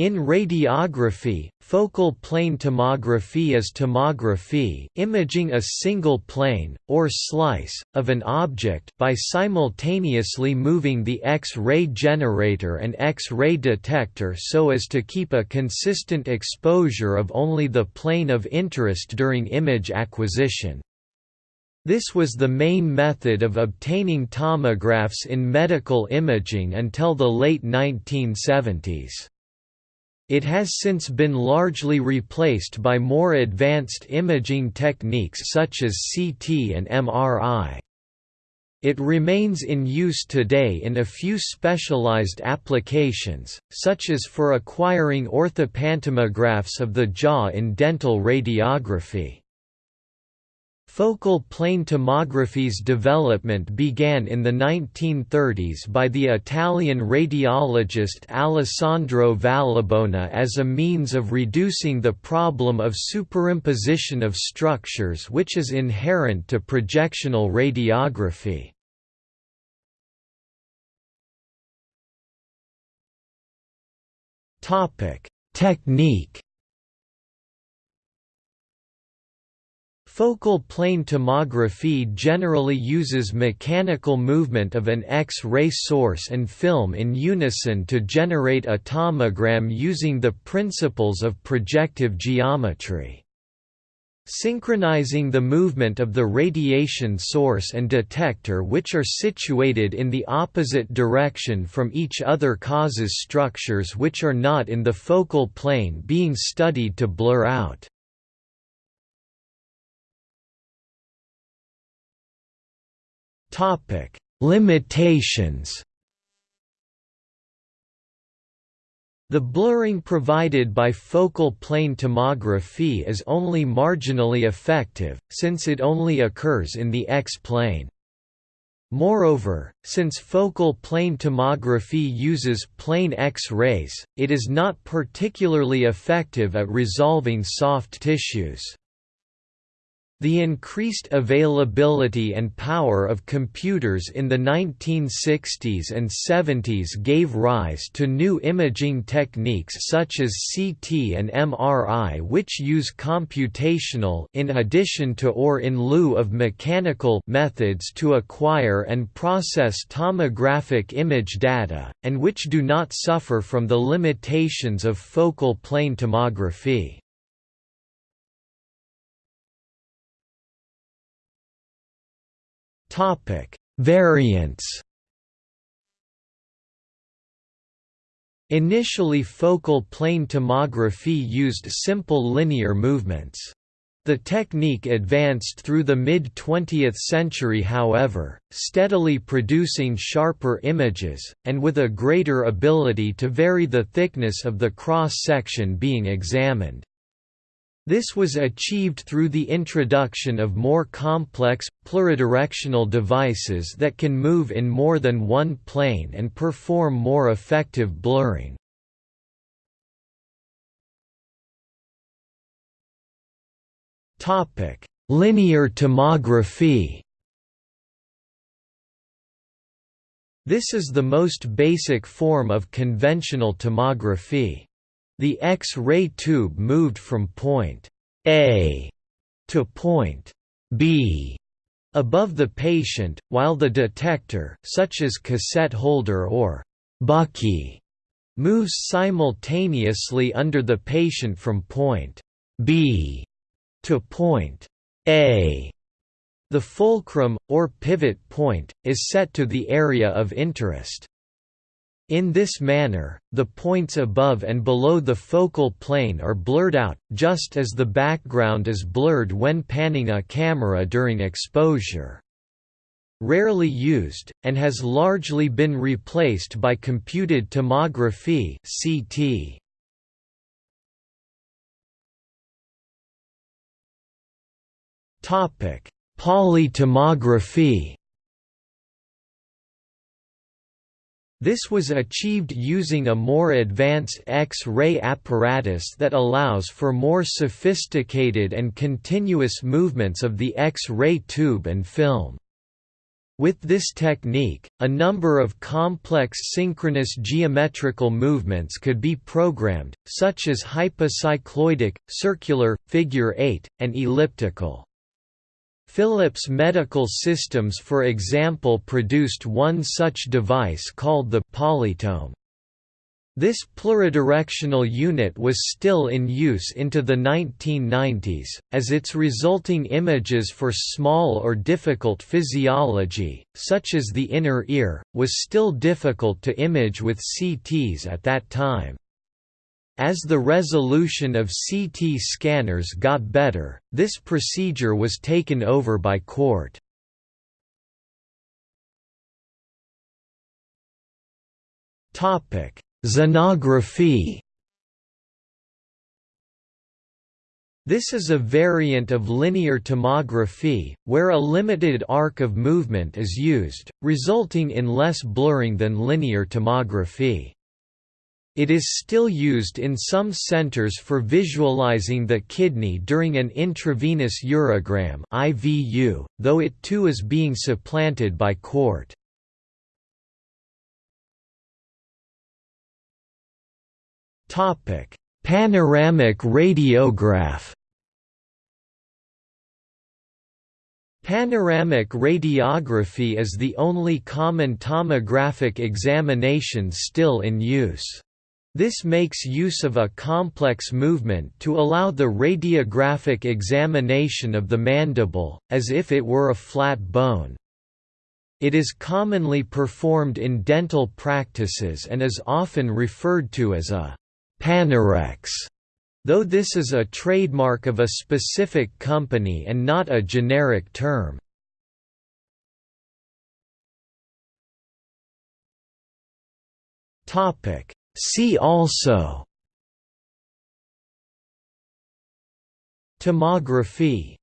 In radiography, focal plane tomography is tomography imaging a single plane, or slice, of an object by simultaneously moving the X-ray generator and X-ray detector so as to keep a consistent exposure of only the plane of interest during image acquisition. This was the main method of obtaining tomographs in medical imaging until the late 1970s. It has since been largely replaced by more advanced imaging techniques such as CT and MRI. It remains in use today in a few specialized applications, such as for acquiring orthopantomographs of the jaw in dental radiography. Focal plane tomography's development began in the 1930s by the Italian radiologist Alessandro Vallebona as a means of reducing the problem of superimposition of structures which is inherent to projectional radiography. Technique Focal plane tomography generally uses mechanical movement of an X-ray source and film in unison to generate a tomogram using the principles of projective geometry. Synchronizing the movement of the radiation source and detector which are situated in the opposite direction from each other causes structures which are not in the focal plane being studied to blur out. Topic: Limitations. The blurring provided by focal plane tomography is only marginally effective, since it only occurs in the X-plane. Moreover, since focal plane tomography uses plain X-rays, it is not particularly effective at resolving soft tissues. The increased availability and power of computers in the 1960s and 70s gave rise to new imaging techniques such as CT and MRI which use computational in addition to or in lieu of mechanical methods to acquire and process tomographic image data, and which do not suffer from the limitations of focal plane tomography. Topic: Variants. Initially focal plane tomography used simple linear movements. The technique advanced through the mid-20th century however, steadily producing sharper images, and with a greater ability to vary the thickness of the cross-section being examined. This was achieved through the introduction of more complex, pluridirectional devices that can move in more than one plane and perform more effective blurring. Linear tomography This is the most basic form of conventional tomography. The X-ray tube moved from point A to point B above the patient, while the detector such as cassette holder or bucky moves simultaneously under the patient from point B to point A. The fulcrum, or pivot point, is set to the area of interest. In this manner, the points above and below the focal plane are blurred out, just as the background is blurred when panning a camera during exposure. Rarely used, and has largely been replaced by computed tomography CT. Polytomography This was achieved using a more advanced X-ray apparatus that allows for more sophisticated and continuous movements of the X-ray tube and film. With this technique, a number of complex synchronous geometrical movements could be programmed, such as hypocycloidic, circular, figure-eight, and elliptical. Philips Medical Systems for example produced one such device called the Polytome. This pluridirectional unit was still in use into the 1990s, as its resulting images for small or difficult physiology, such as the inner ear, was still difficult to image with CTs at that time. As the resolution of CT scanners got better, this procedure was taken over by. Topic Zonography This is a variant of linear tomography, where a limited arc of movement is used, resulting in less blurring than linear tomography. It is still used in some centers for visualizing the kidney during an intravenous urogram IVU, though it too is being supplanted by CORT. Panoramic radiograph. Panoramic radiography is the only common tomographic examination still in use. This makes use of a complex movement to allow the radiographic examination of the mandible, as if it were a flat bone. It is commonly performed in dental practices and is often referred to as a Panorex, though this is a trademark of a specific company and not a generic term. Topic See also Tomography